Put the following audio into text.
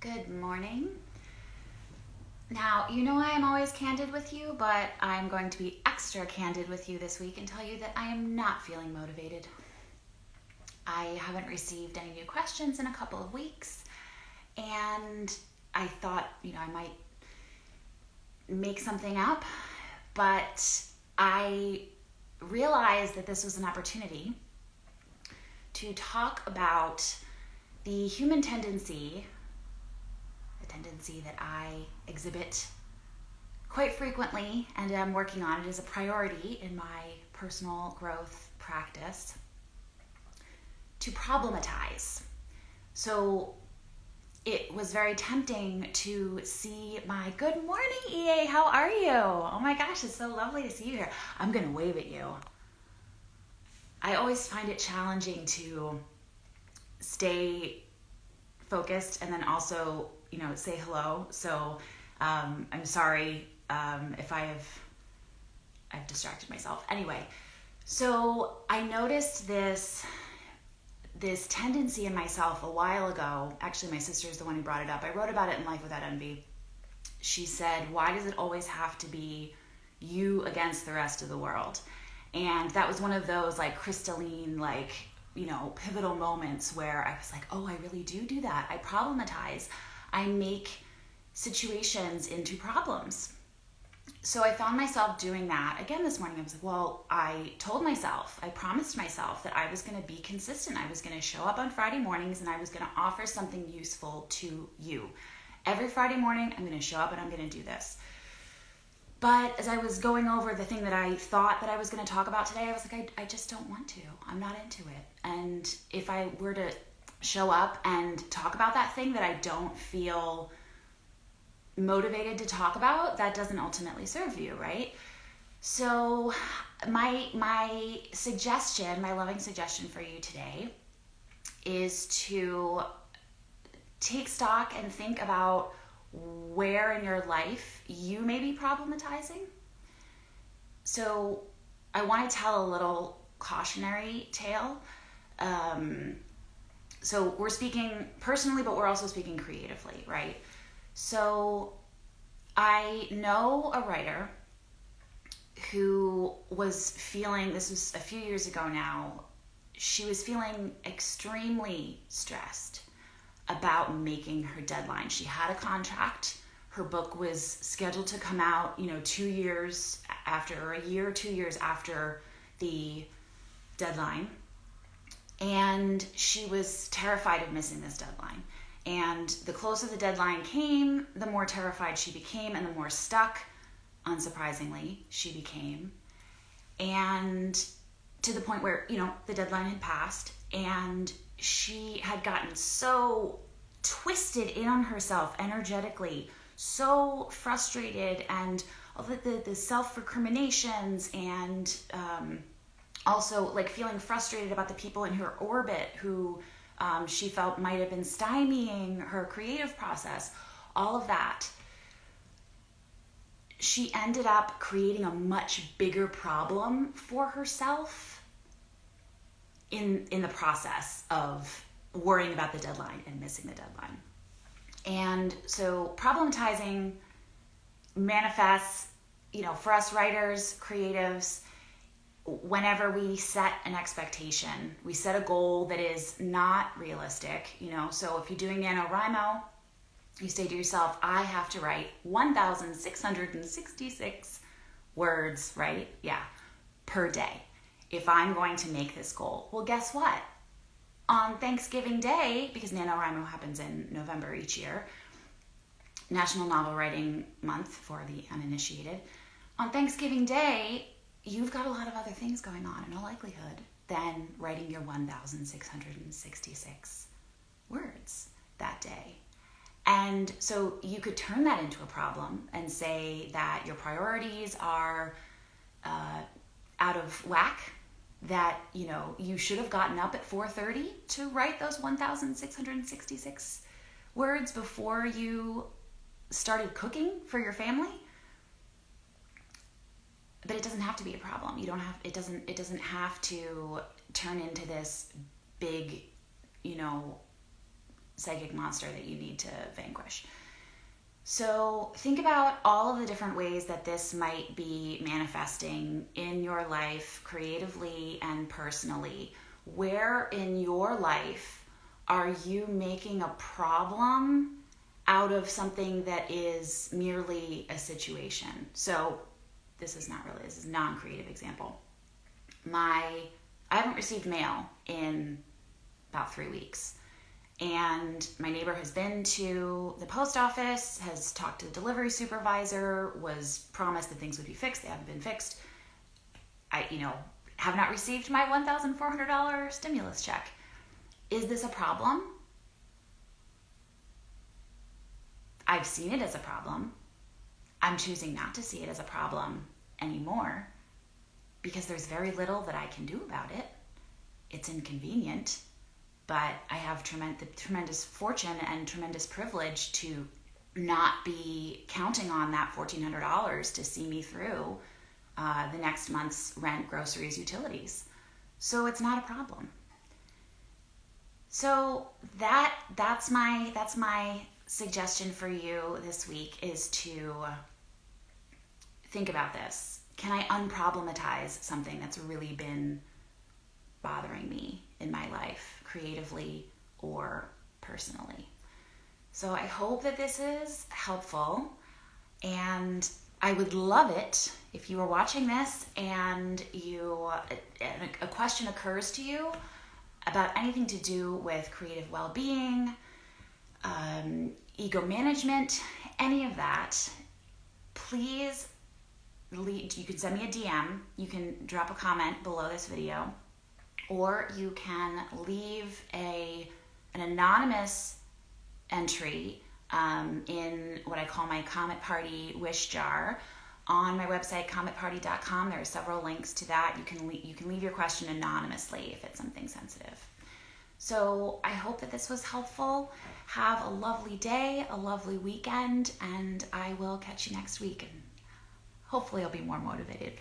Good morning. Now, you know I am always candid with you, but I'm going to be extra candid with you this week and tell you that I am not feeling motivated. I haven't received any new questions in a couple of weeks, and I thought, you know, I might make something up, but I realized that this was an opportunity to talk about the human tendency tendency that I exhibit quite frequently and am working on. It is a priority in my personal growth practice to problematize. So it was very tempting to see my good morning, EA. How are you? Oh my gosh, it's so lovely to see you here. I'm going to wave at you. I always find it challenging to stay focused and then also you know, say hello. So um, I'm sorry um, if I have I've distracted myself. Anyway, so I noticed this this tendency in myself a while ago. Actually, my sister is the one who brought it up. I wrote about it in Life Without Envy. She said, "Why does it always have to be you against the rest of the world?" And that was one of those like crystalline, like you know, pivotal moments where I was like, "Oh, I really do do that. I problematize." I make situations into problems. So I found myself doing that again this morning. I was like, well, I told myself, I promised myself that I was going to be consistent. I was going to show up on Friday mornings and I was going to offer something useful to you. Every Friday morning, I'm going to show up and I'm going to do this. But as I was going over the thing that I thought that I was going to talk about today, I was like, I, I just don't want to. I'm not into it. And if I were to show up and talk about that thing that I don't feel motivated to talk about, that doesn't ultimately serve you, right? So my my suggestion, my loving suggestion for you today is to take stock and think about where in your life you may be problematizing. So I want to tell a little cautionary tale. Um, so we're speaking personally, but we're also speaking creatively, right? So I know a writer who was feeling this was a few years ago now. She was feeling extremely stressed about making her deadline. She had a contract. Her book was scheduled to come out, you know, two years after, or a year or two years after the deadline and she was terrified of missing this deadline. And the closer the deadline came, the more terrified she became, and the more stuck, unsurprisingly, she became. And to the point where, you know, the deadline had passed, and she had gotten so twisted in on herself energetically, so frustrated, and all the, the, the self recriminations and, um, also like feeling frustrated about the people in her orbit who um, she felt might have been stymieing her creative process all of that. She ended up creating a much bigger problem for herself in in the process of worrying about the deadline and missing the deadline. And so problematizing manifests you know for us writers creatives whenever we set an expectation, we set a goal that is not realistic, you know. So if you're doing NaNoWriMo, you say to yourself, I have to write 1,666 words, right? Yeah, per day if I'm going to make this goal. Well, guess what? On Thanksgiving Day, because NaNoWriMo happens in November each year, National Novel Writing Month for the uninitiated, on Thanksgiving Day, you've got a lot of other things going on in all likelihood than writing your 1,666 words that day. And so you could turn that into a problem and say that your priorities are uh, out of whack that you know you should have gotten up at 4:30 to write those 1666 words before you started cooking for your family but it doesn't have to be a problem. You don't have it doesn't it doesn't have to turn into this big, you know, psychic monster that you need to vanquish. So, think about all of the different ways that this might be manifesting in your life, creatively and personally. Where in your life are you making a problem out of something that is merely a situation? So, this is not really, this is non-creative example. My I haven't received mail in about 3 weeks and my neighbor has been to the post office, has talked to the delivery supervisor, was promised that things would be fixed. They haven't been fixed. I, you know, have not received my $1,400 stimulus check. Is this a problem? I've seen it as a problem. I'm choosing not to see it as a problem anymore because there's very little that I can do about it. It's inconvenient but I have tremendous, tremendous fortune and tremendous privilege to not be counting on that $1,400 to see me through uh, the next month's rent, groceries, utilities. So it's not a problem. So that that's my that's my suggestion for you this week is to think about this. Can I unproblematize something that's really been bothering me in my life, creatively or personally. So I hope that this is helpful, and I would love it if you were watching this and you a question occurs to you about anything to do with creative well-being, um, ego management, any of that. Please, lead, you can send me a DM. You can drop a comment below this video or you can leave a an anonymous entry um, in what I call my Comet Party wish jar on my website cometparty.com. There are several links to that. You can le- you can leave your question anonymously if it's something sensitive. So I hope that this was helpful. Have a lovely day, a lovely weekend, and I will catch you next week. And hopefully, I'll be more motivated